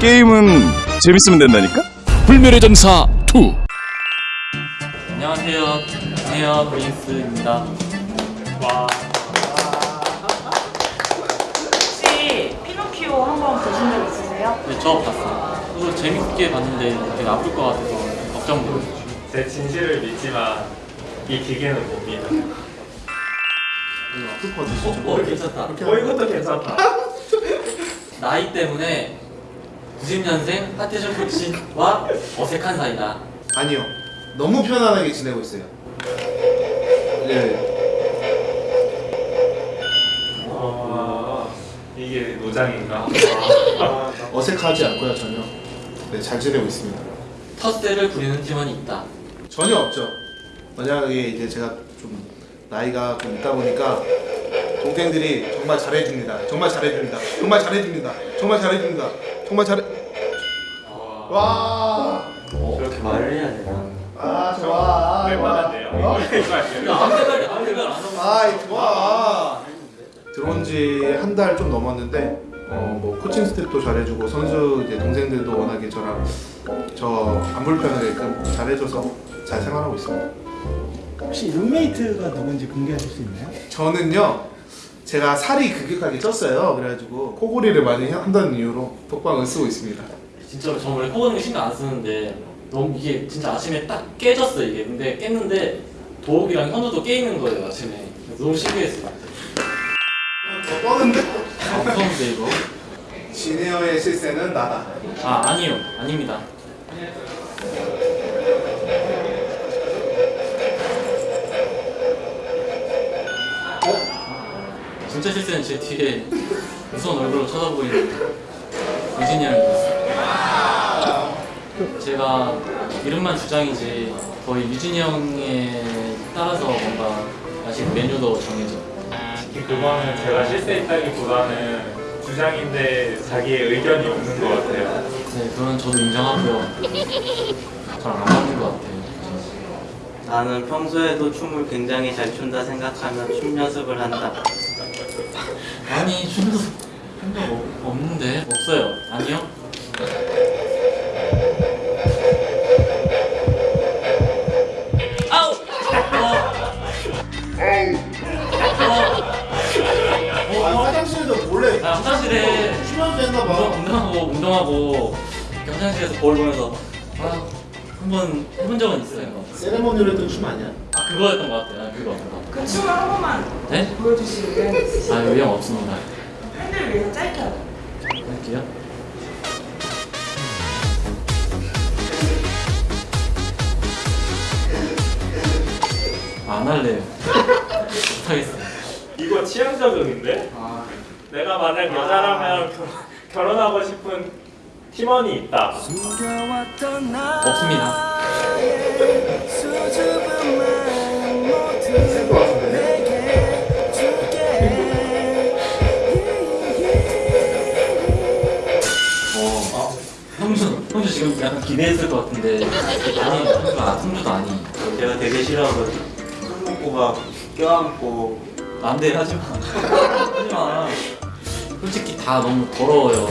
게임은 재밌으면 된다니까? 불멸의 전사 2 안녕하세요. 안녕하세요. 브린스입니다. 와. 혹시 피노키오 한 번 보신 적 있으세요? 네, 저 봤어요. 저도 재밌게 봤는데 되게 아플 것 같아서 걱정돼요. 제 진실을 믿지만 이 기계는 못 믿어요. 어, 괜찮다. 어, 이것도 괜찮다. 나이 때문에 90년생 하태준 코치와 어색한 사이다. 아니요. 너무 편안하게 지내고 있어요. 네. 아, 이게 노장인가? 아, 어색하지 않고요, 전혀. 네, 잘 지내고 있습니다. 텃세를 부리는 팀원이 있다. 전혀 없죠. 만약에 이제 제가 좀 나이가 좀 있다 보니까 동생들이 정말 잘해줍니다. 정말 잘해줍니다. 정말 잘해줍니다. 정말 잘해줍니다. 정말 잘해. 와. 그렇게 말을 해야 되나? 아 좋아. 웬만한데요? 어? 아무데나 안 하고. 아이 좋아. 들어온 지 한 달 좀 넘었는데 어 뭐 코칭 스텝도 잘해주고 선수 이제 동생들도 워낙에 저랑 저 안 불편하게끔 잘해줘서 잘 생활하고 있습니다. 혹시 룸메이트가 누군지 공개하실 수 있나요? 저는요 제가 살이 급격하게 쪘어요. 그래가지고 코골이를 많이 한다는 이유로 독방을 쓰고 있습니다. 진짜로 저 원래 거 신경 안 쓰는데 너무 이게 진짜 아침에 딱 깨졌어 이게. 근데 깼는데 도욱이랑 현우도 깨 있는 거예요 아침에. 너무 신기했어요. 더 떠는데? 아, 무서운데 이거? 지니어의 실세는 나다. 아 아니요 아닙니다. 진짜 실세는 제 뒤에 무서운 얼굴로 쳐다보이는 유진이 형이었어요. 제가 이름만 주장이지 거의 유진이 형에 따라서 뭔가 아직 메뉴도 정해져. 그거는 제가 실수했다기보다는 주장인데 자기의 의견이 없는 것 같아요. 네, 그건 저도 인정하고요. 저랑 안 맞는 것 같아요. 나는 평소에도 춤을 굉장히 잘 춘다 생각하면 춤 연습을 한다. 아니 춤도 한적 없는데 없어요. 아니요? 아우! 어. 아, 화장실도 몰래 아, 화장실에 했나 운동, 봐. 운동 하고 운동하고 이렇게 화장실에서 거울 보면서 아, 한번 해본 적은 있어요. 세레모니로 했던 춤 아니야? 아 그거였던 것 같아요. 아, 그거. 그 춤을 한 번만 네? 있으세요? 아 의향 없습니다. 팬들을 위해서 짧게 하죠. 할게요. 아, 안 할래요. 못하겠어요. 이거 취향 적응인데? 내가 만약 여자라면 겨- 결혼하고 싶은 팀원이 있다. 없습니다. 기대했을 것 같은데 아니, 아, 형주도 아니. 내가 되게 싫어하거든. 술 먹고 막 껴안고 안 돼, 하지 마. 하지 마. 솔직히 다 너무 더러워요.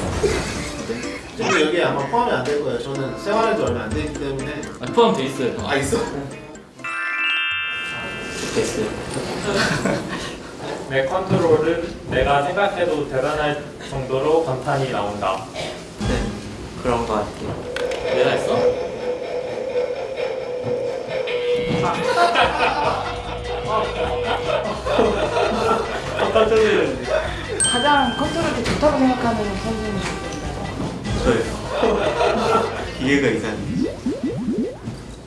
네? 저도 여기 아마 포함이 안 될 거예요. 저는 생활한 지 얼마 안 되기 때문에. 아, 포함돼 있어요. 아 있어? 됐어요. 내 컨트롤은 내가 생각해도 대단할 정도로 감탄이 나온다. 네 그런 거 같아요. 내가 했어? 깜짝 놀랐네. 가장 컨트롤이 좋다고 생각하는 선수는 누구인가요? 저요. 기회가 이상해.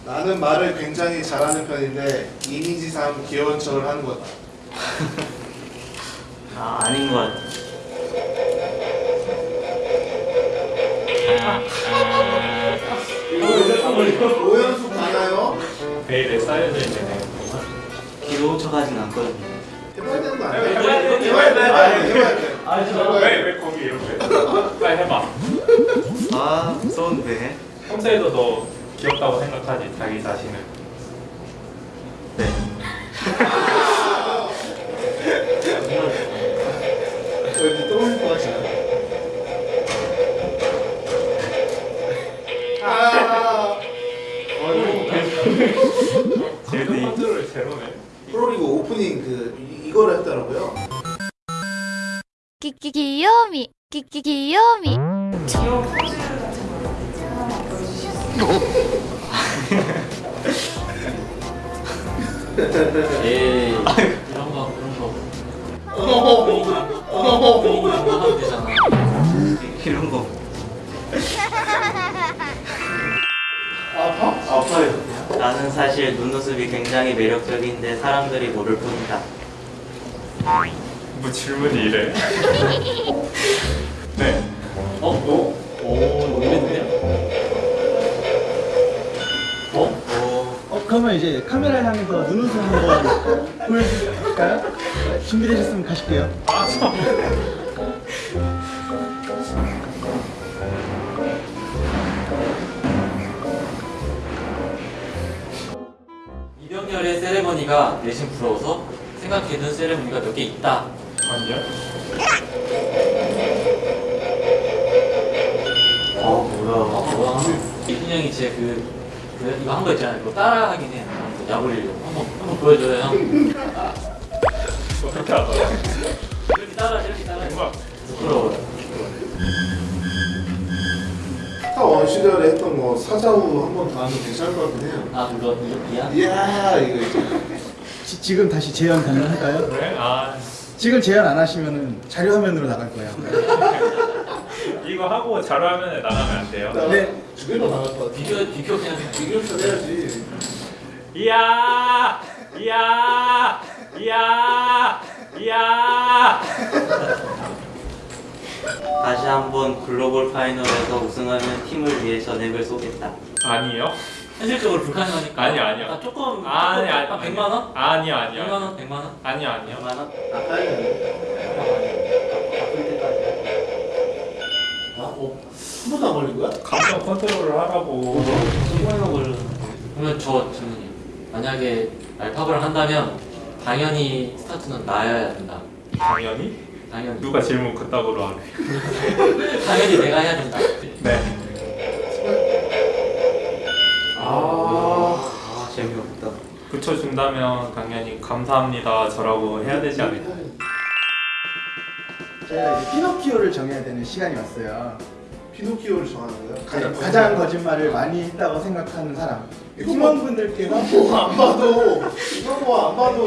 나는 말을 굉장히 잘하는 편인데 이미지상 귀여운 척을 하는 거다. 아 아닌 것 같아. 오연숙 가나요? 베일에 쌓여져 있네. 귀여운 척하진 않거든요. 해봐야 되는 거 아니야? 해봐야 돼. 해봐야 돼. 아니, 해봐야 돼. 왜, 왜 거기 이렇게? 빨리 해봐. 아 무서운데. 평소에도 너 귀엽다고 생각하지, 자기 자신을. 제로네. 프로리그 오프닝 그 이걸 했더라고요. 끼끼기요미 끼끼기요미. 이런 포즈 같은 거 보여주시겠어요? 예. 이런 거 이런 거. 어허 분위기 나가면 되잖아. 이런 거. 아파? 아파요. 나는 사실 눈웃음이 굉장히 매력적인데 사람들이 모를 뿐이다 뭐 질문이 이래? 네. 어? 어? 오 이랬네요 어? 어, 그러면 이제 카메라 향해서 눈웃음 한번 보여줄까요? 준비되셨으면 가실게요. 이 세레머니가 내심 부러워서 생각해둔 세레머니가 몇 개 있다. 아니요. 어 뭐야? 어, 뭐야? 이순 형이 제 그, 그 이거 한 거 있잖아요. 그거 따라 하긴 해요 약 올리려고. 한번 한번 보여줘요 형? 이렇게 따라 타원 시절에 했던 거 사자우 한번 더 하면 괜찮을 것 같긴 해요. 아 그거 이- 이야? 이야 이거. 지, 지금 다시 재현 가능할까요? 그래? 아 지금 재현 안 하시면은 자료 화면으로 나갈 거예요. 이거 하고 자료화면에 나가면 안 돼요? 네. 주변으로 나갈 것 같아. 비교 비교 그냥 비교표 해야지. 이야 이야 이야 이야 다시 한번 글로벌 파이널에서 우승하면 팀을 위해 전액을 쏘겠다 아니요 현실적으로 불가능하니까 아니요, 아니요. 아, 조금 아니 아니 한 100만 원? 아니요 100만 아니요 원? 100만 원? 아니요 아니요 100만 원? 아까이네. 바쁠 때까지 아, 어, 한 번도 안 걸린 거야? 감정 컨트롤을 하라고 성공하려고 걸렸는데 그러면 저 질문이에요 만약에 알파고를 한다면 당연히 스타트는 나여야 된다 당연히 당연히 누가 질문 그따구로 하네 당연히 내가 해야 된다 네 아. 아 재미없다 붙여준다면 당연히 감사합니다 저라고 해야 되지 않을까 제가 이제 피노키오를 정해야 되는 시간이 왔어요. 피노키오를 정하는 거야? 가장, 가장 거짓말을 많이 했다고 생각하는 사람. 팀원분들께서 뭐안 봐도 이거 뭐안 봐도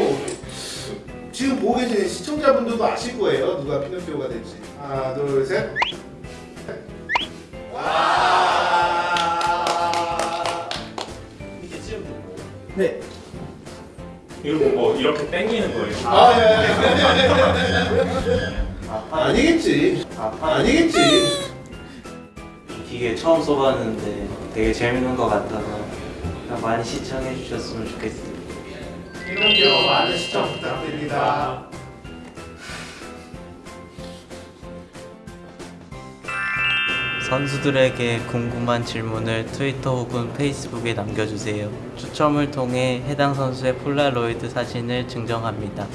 지금 보고 계신 시청자분들도 아실 거예요. 누가 피노키오가 될지. 하나 둘 셋. 와! 이렇게 찌우면 되는 거예요? 네. 이거 뭐 이렇게 땡기는 거예요? 아, 예, 예. 아파 아니겠지. 아파 아니겠지. 이 기계 처음 써봤는데 되게 재밌는 것 같아서 그냥 많이 시청해 주셨으면 좋겠어요 피노키오 많은 시청 부탁드립니다 선수들에게 궁금한 질문을 트위터 혹은 페이스북에 남겨주세요. 추첨을 통해 해당 선수의 폴라로이드 사진을 증정합니다.